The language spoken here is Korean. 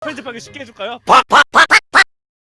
편집하기 쉽게 해줄까요?